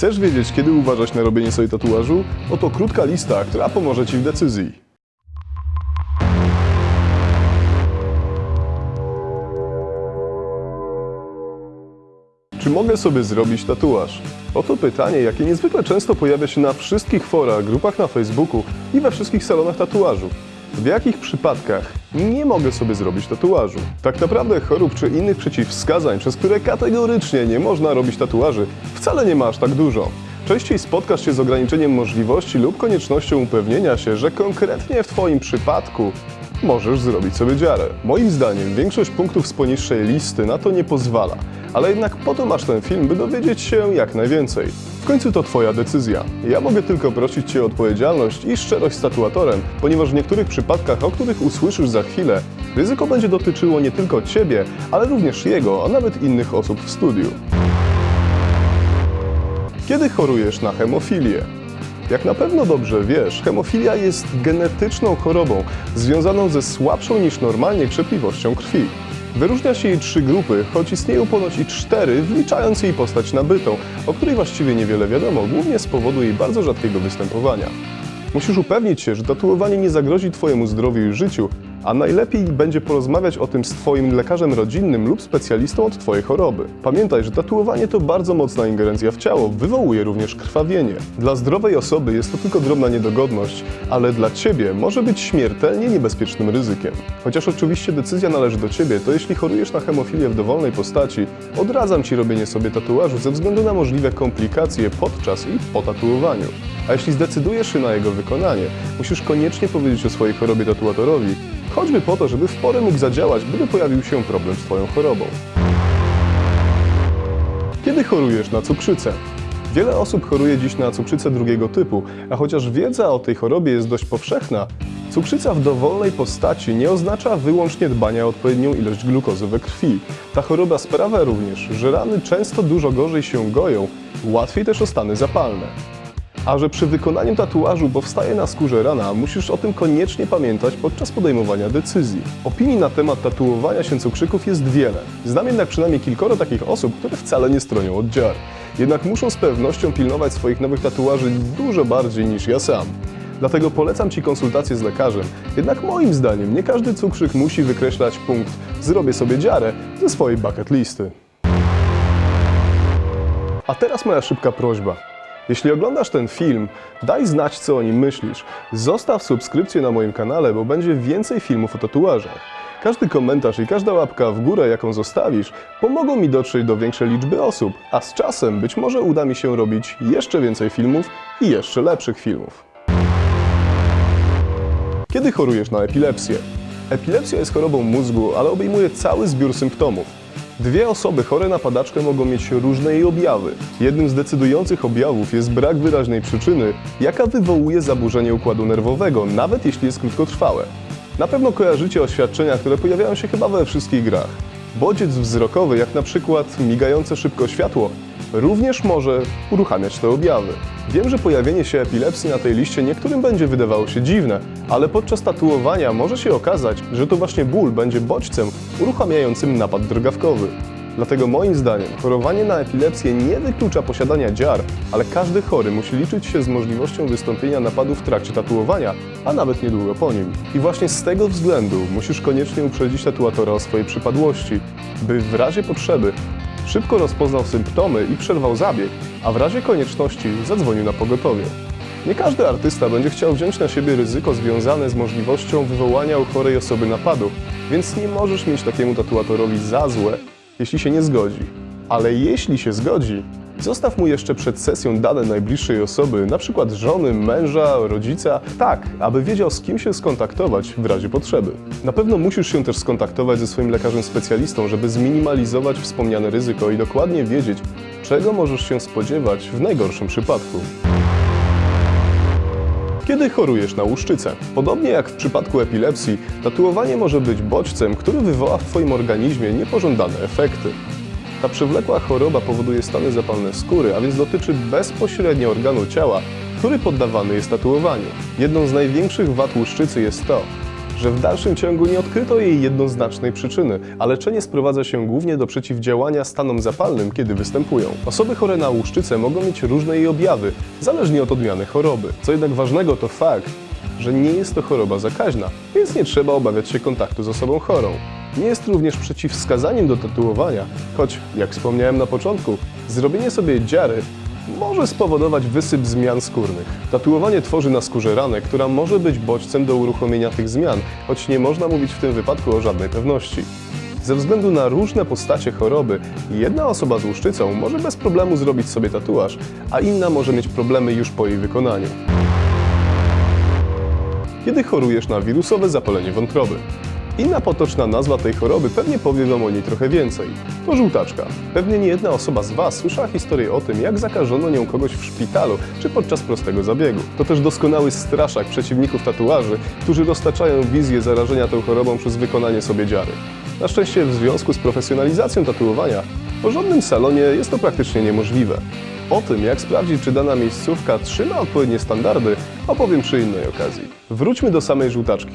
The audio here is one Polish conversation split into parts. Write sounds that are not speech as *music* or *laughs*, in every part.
Chcesz wiedzieć, kiedy uważać na robienie sobie tatuażu? Oto krótka lista, która pomoże Ci w decyzji. Czy mogę sobie zrobić tatuaż? Oto pytanie, jakie niezwykle często pojawia się na wszystkich forach, grupach na Facebooku i we wszystkich salonach tatuażu. W jakich przypadkach nie mogę sobie zrobić tatuażu? Tak naprawdę chorób czy innych przeciwwskazań, przez które kategorycznie nie można robić tatuaży, wcale nie ma aż tak dużo. Częściej spotkasz się z ograniczeniem możliwości lub koniecznością upewnienia się, że konkretnie w Twoim przypadku możesz zrobić sobie dziarę. Moim zdaniem większość punktów z poniższej listy na to nie pozwala, ale jednak po to masz ten film, by dowiedzieć się jak najwięcej. W końcu to Twoja decyzja. Ja mogę tylko prosić Cię o odpowiedzialność i szczerość z tatuatorem, ponieważ w niektórych przypadkach, o których usłyszysz za chwilę, ryzyko będzie dotyczyło nie tylko Ciebie, ale również jego, a nawet innych osób w studiu. Kiedy chorujesz na hemofilię? Jak na pewno dobrze wiesz, hemofilia jest genetyczną chorobą związaną ze słabszą niż normalnie krzepliwością krwi. Wyróżnia się jej trzy grupy, choć istnieją ponoć i cztery, wliczając jej postać nabytą, o której właściwie niewiele wiadomo, głównie z powodu jej bardzo rzadkiego występowania. Musisz upewnić się, że tatuowanie nie zagrozi Twojemu zdrowiu i życiu, a najlepiej będzie porozmawiać o tym z Twoim lekarzem rodzinnym lub specjalistą od Twojej choroby. Pamiętaj, że tatuowanie to bardzo mocna ingerencja w ciało, wywołuje również krwawienie. Dla zdrowej osoby jest to tylko drobna niedogodność, ale dla Ciebie może być śmiertelnie niebezpiecznym ryzykiem. Chociaż oczywiście decyzja należy do Ciebie, to jeśli chorujesz na hemofilię w dowolnej postaci, odradzam Ci robienie sobie tatuażu ze względu na możliwe komplikacje podczas i po tatuowaniu. A jeśli zdecydujesz się na jego wykonanie, musisz koniecznie powiedzieć o swojej chorobie tatuatorowi, choćby po to, żeby w porę mógł zadziałać, gdyby pojawił się problem z Twoją chorobą. Kiedy chorujesz na cukrzycę? Wiele osób choruje dziś na cukrzycę drugiego typu, a chociaż wiedza o tej chorobie jest dość powszechna, cukrzyca w dowolnej postaci nie oznacza wyłącznie dbania o odpowiednią ilość glukozy we krwi. Ta choroba sprawia również, że rany często dużo gorzej się goją, łatwiej też o stany zapalne. A że przy wykonaniu tatuażu powstaje na skórze rana, musisz o tym koniecznie pamiętać podczas podejmowania decyzji. Opinii na temat tatuowania się cukrzyków jest wiele. Znam jednak przynajmniej kilkoro takich osób, które wcale nie stronią od dziar. Jednak muszą z pewnością pilnować swoich nowych tatuaży dużo bardziej niż ja sam. Dlatego polecam Ci konsultację z lekarzem. Jednak moim zdaniem nie każdy cukrzyk musi wykreślać punkt zrobię sobie dziarę ze swojej bucket listy. A teraz moja szybka prośba. Jeśli oglądasz ten film, daj znać, co o nim myślisz. Zostaw subskrypcję na moim kanale, bo będzie więcej filmów o tatuażach. Każdy komentarz i każda łapka w górę, jaką zostawisz, pomogą mi dotrzeć do większej liczby osób, a z czasem być może uda mi się robić jeszcze więcej filmów i jeszcze lepszych filmów. Kiedy chorujesz na epilepsję? Epilepsja jest chorobą mózgu, ale obejmuje cały zbiór symptomów. Dwie osoby chore na padaczkę mogą mieć różne jej objawy. Jednym z decydujących objawów jest brak wyraźnej przyczyny, jaka wywołuje zaburzenie układu nerwowego, nawet jeśli jest krótkotrwałe. Na pewno kojarzycie oświadczenia, które pojawiają się chyba we wszystkich grach. Bodziec wzrokowy, jak na przykład migające szybko światło, również może uruchamiać te objawy. Wiem, że pojawienie się epilepsji na tej liście niektórym będzie wydawało się dziwne, ale podczas tatuowania może się okazać, że to właśnie ból będzie bodźcem uruchamiającym napad drgawkowy. Dlatego moim zdaniem chorowanie na epilepsję nie wyklucza posiadania dziar, ale każdy chory musi liczyć się z możliwością wystąpienia napadu w trakcie tatuowania, a nawet niedługo po nim. I właśnie z tego względu musisz koniecznie uprzedzić tatuatora o swojej przypadłości, by w razie potrzeby szybko rozpoznał symptomy i przerwał zabieg, a w razie konieczności zadzwonił na pogotowie. Nie każdy artysta będzie chciał wziąć na siebie ryzyko związane z możliwością wywołania u chorej osoby napadu, więc nie możesz mieć takiemu tatuatorowi za złe, jeśli się nie zgodzi. Ale jeśli się zgodzi, zostaw mu jeszcze przed sesją dane najbliższej osoby, np. żony, męża, rodzica, tak, aby wiedział z kim się skontaktować w razie potrzeby. Na pewno musisz się też skontaktować ze swoim lekarzem specjalistą, żeby zminimalizować wspomniane ryzyko i dokładnie wiedzieć, czego możesz się spodziewać w najgorszym przypadku. Kiedy chorujesz na łuszczycę? Podobnie jak w przypadku epilepsji, tatuowanie może być bodźcem, który wywoła w Twoim organizmie niepożądane efekty. Ta przewlekła choroba powoduje stany zapalne skóry, a więc dotyczy bezpośrednio organu ciała, który poddawany jest tatuowaniu. Jedną z największych wad łuszczycy jest to, że w dalszym ciągu nie odkryto jej jednoznacznej przyczyny, a leczenie sprowadza się głównie do przeciwdziałania stanom zapalnym, kiedy występują. Osoby chore na łuszczycę mogą mieć różne jej objawy, zależnie od odmiany choroby. Co jednak ważnego to fakt, że nie jest to choroba zakaźna, więc nie trzeba obawiać się kontaktu z osobą chorą. Nie jest również przeciwwskazaniem do tatuowania, choć, jak wspomniałem na początku, zrobienie sobie dziary może spowodować wysyp zmian skórnych. Tatuowanie tworzy na skórze ranę, która może być bodźcem do uruchomienia tych zmian, choć nie można mówić w tym wypadku o żadnej pewności. Ze względu na różne postacie choroby, jedna osoba z łuszczycą może bez problemu zrobić sobie tatuaż, a inna może mieć problemy już po jej wykonaniu. Kiedy chorujesz na wirusowe zapalenie wątroby? Inna potoczna nazwa tej choroby pewnie powie Wam o niej trochę więcej. To żółtaczka. Pewnie nie jedna osoba z Was słyszała historię o tym, jak zakażono nią kogoś w szpitalu czy podczas prostego zabiegu. To też doskonały straszak przeciwników tatuaży, którzy roztaczają wizję zarażenia tą chorobą przez wykonanie sobie dziary. Na szczęście w związku z profesjonalizacją tatuowania w porządnym salonie jest to praktycznie niemożliwe. O tym, jak sprawdzić, czy dana miejscówka trzyma odpowiednie standardy, opowiem przy innej okazji. Wróćmy do samej żółtaczki.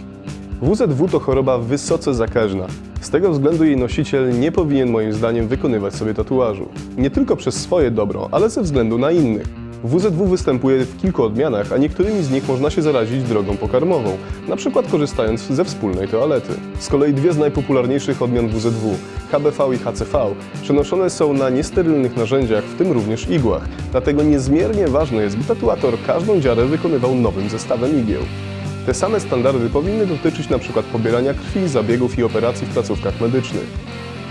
WZW to choroba wysoce zakaźna. Z tego względu jej nosiciel nie powinien moim zdaniem wykonywać sobie tatuażu. Nie tylko przez swoje dobro, ale ze względu na innych. WZW występuje w kilku odmianach, a niektórymi z nich można się zarazić drogą pokarmową, na przykład korzystając ze wspólnej toalety. Z kolei dwie z najpopularniejszych odmian WZW, HBV i HCV, przenoszone są na niesterylnych narzędziach, w tym również igłach. Dlatego niezmiernie ważne jest, by tatuator każdą dziarę wykonywał nowym zestawem igieł. Te same standardy powinny dotyczyć np. pobierania krwi, zabiegów i operacji w placówkach medycznych.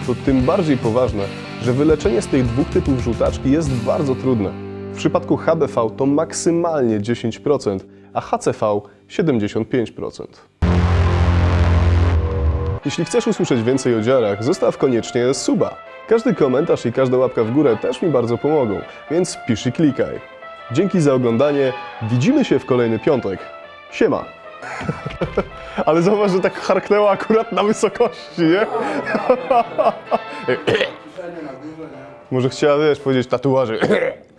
To tym bardziej poważne, że wyleczenie z tych dwóch typów żółtaczki jest bardzo trudne. W przypadku HBV to maksymalnie 10%, a HCV 75%. Jeśli chcesz usłyszeć więcej o dziarach, zostaw koniecznie suba. Każdy komentarz i każda łapka w górę też mi bardzo pomogą, więc pisz i klikaj. Dzięki za oglądanie, widzimy się w kolejny piątek. Siema! *laughs* Ale zauważ, że tak harknęła akurat na wysokości, nie? *laughs* Może chciała, wiesz, powiedzieć tatuaży.